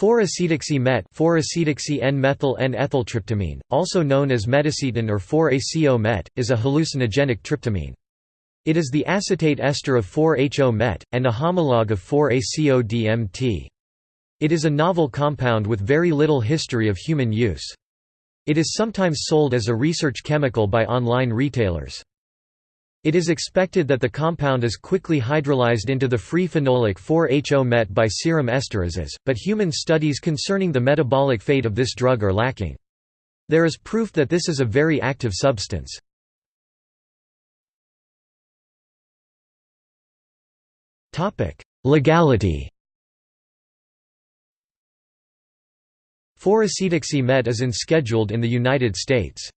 4-acetoxy-met 4-acetoxy-N-methyl-N-ethyltryptamine, also known as metacetin or 4-ACO-met, is a hallucinogenic tryptamine. It is the acetate ester of 4-HO-met, and a homologue of 4-ACO-DMT. It is a novel compound with very little history of human use. It is sometimes sold as a research chemical by online retailers. It is expected that the compound is quickly hydrolyzed into the free phenolic 4-HO-met by serum esterases, but human studies concerning the metabolic fate of this drug are lacking. There is proof that this is a very active substance. Legality 4-acetoxy-met is unscheduled in the United States.